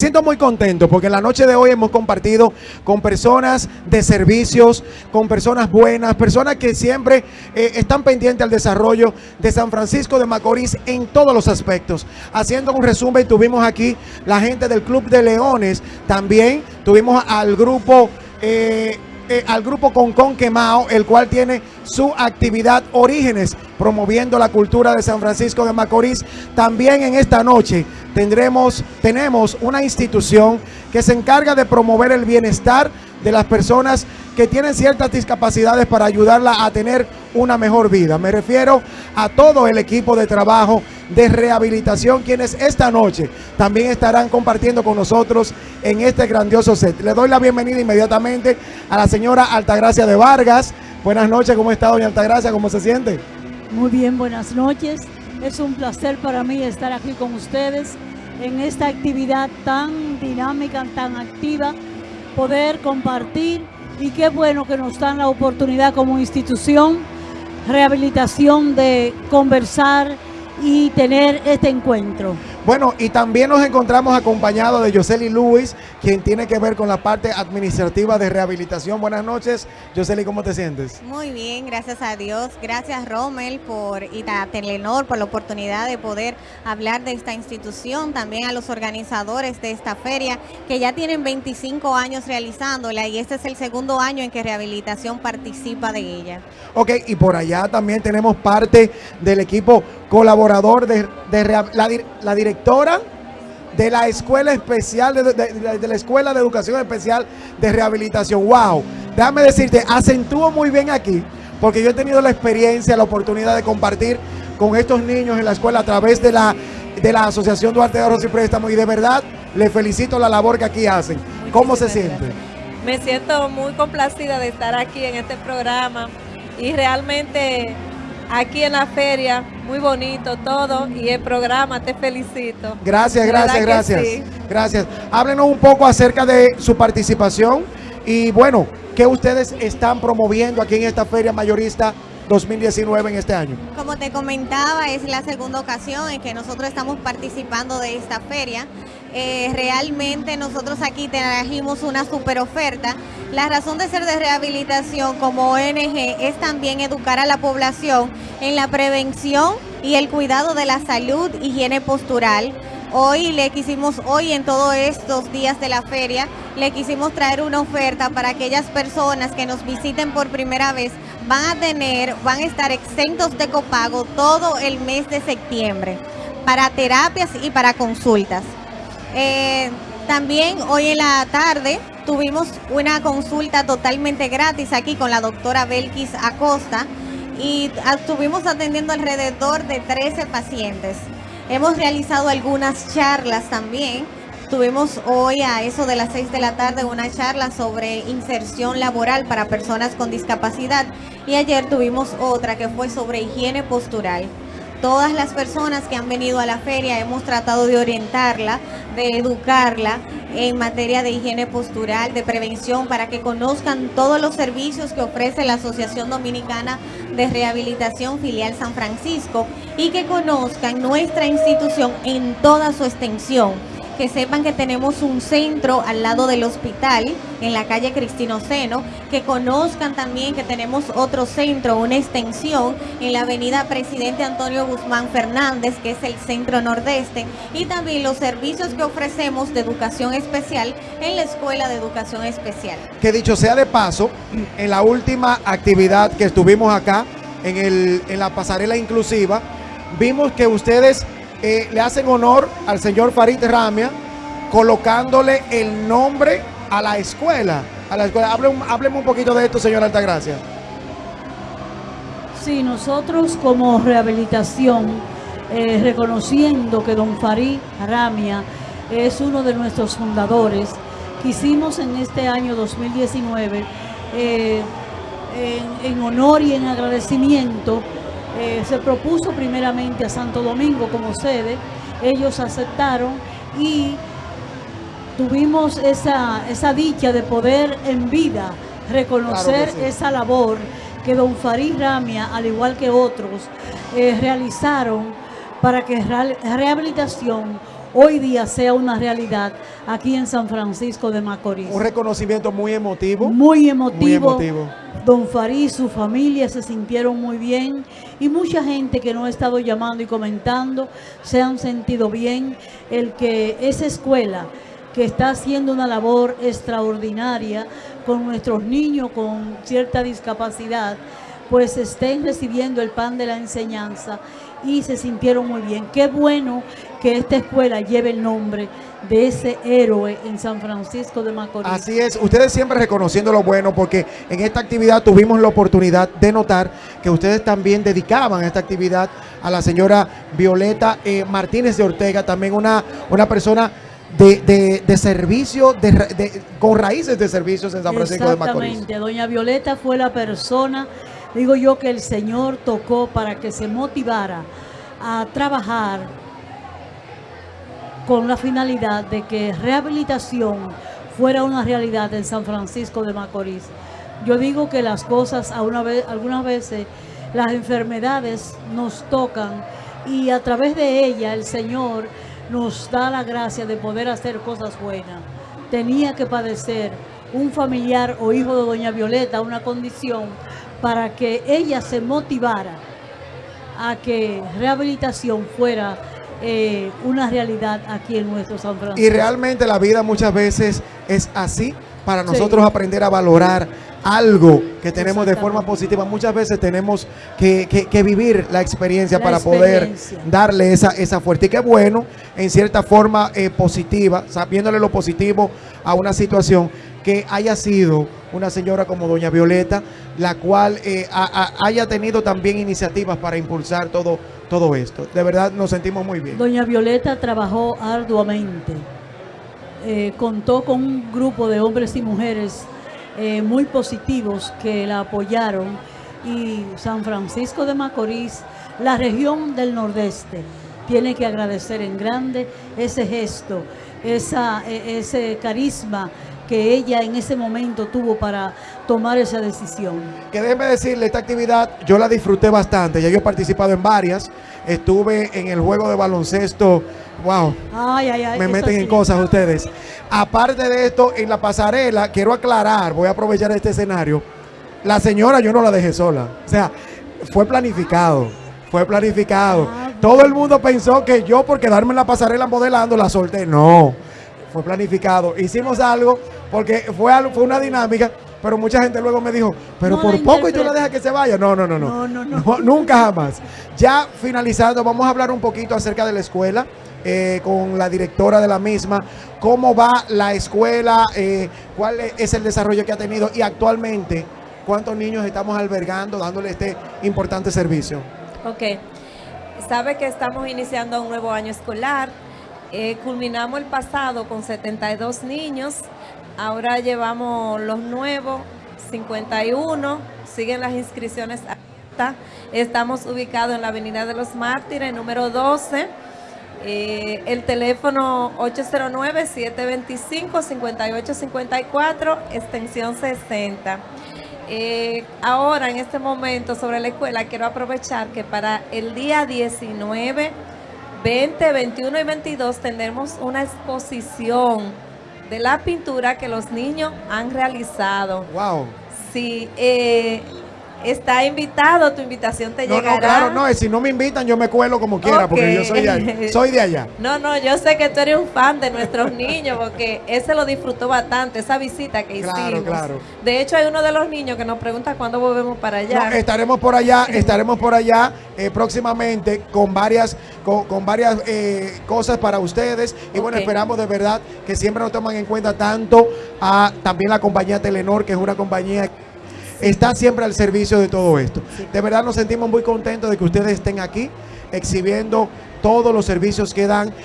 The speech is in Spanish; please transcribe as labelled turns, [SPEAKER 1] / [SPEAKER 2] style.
[SPEAKER 1] siento muy contento porque en la noche de hoy hemos compartido con personas de servicios, con personas buenas, personas que siempre eh, están pendientes al desarrollo de San Francisco de Macorís en todos los aspectos. Haciendo un resumen, tuvimos aquí la gente del Club de Leones, también tuvimos al grupo... Eh, eh, al grupo Concon Quemao, el cual tiene su actividad Orígenes, promoviendo la cultura de San Francisco de Macorís. También en esta noche tendremos, tenemos una institución que se encarga de promover el bienestar de las personas que tienen ciertas discapacidades para ayudarla a tener una mejor vida. Me refiero a todo el equipo de trabajo de rehabilitación, quienes esta noche también estarán compartiendo con nosotros en este grandioso set. Le doy la bienvenida inmediatamente a la señora Altagracia de Vargas. Buenas noches, ¿cómo está doña Altagracia? ¿Cómo se siente?
[SPEAKER 2] Muy bien, buenas noches. Es un placer para mí estar aquí con ustedes en esta actividad tan dinámica, tan activa poder compartir y qué bueno que nos dan la oportunidad como institución, rehabilitación de conversar y tener este encuentro.
[SPEAKER 1] Bueno, y también nos encontramos acompañados de Yoseli Luis, quien tiene que ver con la parte administrativa de rehabilitación. Buenas noches, Yoseli, ¿cómo te sientes?
[SPEAKER 3] Muy bien, gracias a Dios. Gracias, Rommel, por, y a Telenor por la oportunidad de poder hablar de esta institución. También a los organizadores de esta feria, que ya tienen 25 años realizándola y este es el segundo año en que Rehabilitación participa de ella.
[SPEAKER 1] Ok, y por allá también tenemos parte del equipo colaborador de, la, la dirección de la Escuela Especial, de, la Escuela de Educación Especial de Rehabilitación. ¡Wow! Déjame decirte, acentúo muy bien aquí, porque yo he tenido la experiencia, la oportunidad de compartir con estos niños en la escuela a través de la, de la Asociación Duarte de Ahorros y Préstamos y de verdad les felicito la labor que aquí hacen. ¿Cómo se siente?
[SPEAKER 4] Me siento muy complacida de estar aquí en este programa y realmente aquí en la feria, muy bonito todo y el programa, te felicito.
[SPEAKER 1] Gracias, gracias, gracias. Gracias. Háblenos un poco acerca de su participación y bueno, ¿qué ustedes están promoviendo aquí en esta feria mayorista 2019 en este año?
[SPEAKER 3] Como te comentaba, es la segunda ocasión en que nosotros estamos participando de esta feria. Eh, realmente nosotros aquí trajimos una super oferta. La razón de ser de rehabilitación como ONG es también educar a la población en la prevención y el cuidado de la salud, higiene postural, Hoy le quisimos, hoy en todos estos días de la feria, le quisimos traer una oferta para aquellas personas que nos visiten por primera vez. Van a tener, van a estar exentos de copago todo el mes de septiembre para terapias y para consultas. Eh, también hoy en la tarde tuvimos una consulta totalmente gratis aquí con la doctora Belkis Acosta y estuvimos atendiendo alrededor de 13 pacientes. Hemos realizado algunas charlas también. Tuvimos hoy a eso de las 6 de la tarde una charla sobre inserción laboral para personas con discapacidad y ayer tuvimos otra que fue sobre higiene postural. Todas las personas que han venido a la feria hemos tratado de orientarla, de educarla en materia de higiene postural, de prevención, para que conozcan todos los servicios que ofrece la Asociación Dominicana de Rehabilitación Filial San Francisco y que conozcan nuestra institución en toda su extensión que sepan que tenemos un centro al lado del hospital, en la calle Cristino Seno, que conozcan también que tenemos otro centro, una extensión en la avenida Presidente Antonio Guzmán Fernández, que es el centro nordeste, y también los servicios que ofrecemos de educación especial en la Escuela de Educación Especial.
[SPEAKER 1] Que dicho sea de paso, en la última actividad que estuvimos acá, en, el, en la pasarela inclusiva, vimos que ustedes eh, le hacen honor al señor Farid Ramia colocándole el nombre a la escuela. A la escuela. Hábleme, un poquito de esto, señor Altagracia.
[SPEAKER 2] Sí, nosotros como rehabilitación, eh, reconociendo que don Farid Ramia es uno de nuestros fundadores, quisimos en este año 2019, eh, en honor y en agradecimiento, eh, se propuso primeramente a Santo Domingo como sede, ellos aceptaron y tuvimos esa, esa dicha de poder en vida reconocer esa labor que don Farid Ramia, al igual que otros, eh, realizaron para que rehabilitación hoy día sea una realidad aquí en San Francisco de Macorís.
[SPEAKER 1] Un reconocimiento muy emotivo.
[SPEAKER 2] Muy emotivo.
[SPEAKER 1] Muy emotivo.
[SPEAKER 2] Don Farí y su familia se sintieron muy bien y mucha gente que nos ha estado llamando y comentando se han sentido bien. El que esa escuela que está haciendo una labor extraordinaria con nuestros niños con cierta discapacidad, pues estén recibiendo el pan de la enseñanza y se sintieron muy bien. Qué bueno que esta escuela lleve el nombre de ese héroe en San Francisco de Macorís.
[SPEAKER 1] Así es, ustedes siempre reconociendo lo bueno porque en esta actividad tuvimos la oportunidad de notar que ustedes también dedicaban esta actividad a la señora Violeta eh, Martínez de Ortega, también una, una persona de, de, de servicio, de, de, con raíces de servicios en San Francisco de Macorís.
[SPEAKER 2] Exactamente, doña Violeta fue la persona, digo yo, que el Señor tocó para que se motivara a trabajar con la finalidad de que rehabilitación fuera una realidad en San Francisco de Macorís. Yo digo que las cosas, a una vez, algunas veces, las enfermedades nos tocan y a través de ella el Señor nos da la gracia de poder hacer cosas buenas. Tenía que padecer un familiar o hijo de doña Violeta una condición para que ella se motivara a que rehabilitación fuera eh, una realidad aquí en nuestro San Francisco.
[SPEAKER 1] Y realmente la vida muchas veces es así para nosotros
[SPEAKER 2] Sí.
[SPEAKER 1] aprender a valorar algo que tenemos de forma positiva. Muchas veces tenemos que, que- que vivir la experiencia
[SPEAKER 2] La
[SPEAKER 1] para poder darle esa, esa fuerte. Y qué bueno, en cierta forma eh, positiva, sabiéndole lo positivo a una situación, que haya sido una señora como doña Violeta, la cual eh, ha- ha- haya tenido también iniciativas para impulsar todo, todo esto. De verdad nos sentimos muy bien.
[SPEAKER 2] Doña Violeta trabajó arduamente. Eh, contó con un grupo de hombres y mujeres eh, muy positivos que la apoyaron y San Francisco de Macorís, la región del Nordeste, tiene que agradecer en grande ese gesto, esa, e- ese carisma que ella en ese momento tuvo para tomar esa decisión.
[SPEAKER 1] Que déjeme decirle, esta actividad yo la disfruté bastante. Ya yo he participado en varias. Estuve en el juego de baloncesto. Wow,
[SPEAKER 2] Ay, ay, ay.
[SPEAKER 1] me meten en cosas ustedes. Aparte de esto, en la pasarela, quiero aclarar, voy a aprovechar este escenario. La señora yo no la dejé sola. O sea, fue planificado. Fue planificado.
[SPEAKER 2] Ah,
[SPEAKER 1] Todo el mundo pensó que yo por quedarme en la pasarela modelando la solté. No, fue planificado. Hicimos algo porque fue, algo- fue una dinámica, pero mucha gente luego me dijo, pero
[SPEAKER 2] No
[SPEAKER 1] por poco y tú la dejas que se vaya. No, no, no, no.
[SPEAKER 2] No, no, no.
[SPEAKER 1] nunca jamás. Ya finalizando, vamos a hablar un poquito acerca de la escuela. eh, con la directora de la misma, cómo va la escuela, eh, cuál es el desarrollo que ha tenido y actualmente cuántos niños estamos albergando, dándole este importante servicio.
[SPEAKER 4] Ok. Sabe que estamos iniciando un nuevo año escolar. Eh, culminamos el pasado con 72 niños. Ahora llevamos los nuevos, 51. Siguen las inscripciones abiertas. Estamos ubicados en la Avenida de los Mártires, número 12. Eh, el teléfono 809-725-5854, extensión 60. Eh, ahora, en este momento, sobre la escuela, quiero aprovechar que para el día 19, 20, 21 y 22 tendremos una exposición de la pintura que los niños han realizado.
[SPEAKER 1] Wow.
[SPEAKER 4] Si eh, está invitado, tu invitación te
[SPEAKER 1] No,
[SPEAKER 4] llegará.
[SPEAKER 1] no, claro, no, si no me invitan yo me cuelo como quiera, porque yo soy de, allá, soy de allá.
[SPEAKER 4] No, no, yo sé que tú eres un fan de nuestros niños porque ese lo disfrutó bastante, esa visita que
[SPEAKER 1] Claro,
[SPEAKER 4] hicimos.
[SPEAKER 1] claro.
[SPEAKER 4] De hecho, hay uno de los niños que nos pregunta cuándo volvemos para allá.
[SPEAKER 1] No, estaremos por allá, estaremos por allá eh, próximamente con varias, con, con varias eh, cosas para ustedes. Y bueno, esperamos de verdad que siempre nos toman en cuenta tanto a también la compañía Telenor, que es una compañía está siempre al servicio de todo esto. De verdad nos sentimos muy contentos de que ustedes estén aquí exhibiendo todos los servicios que dan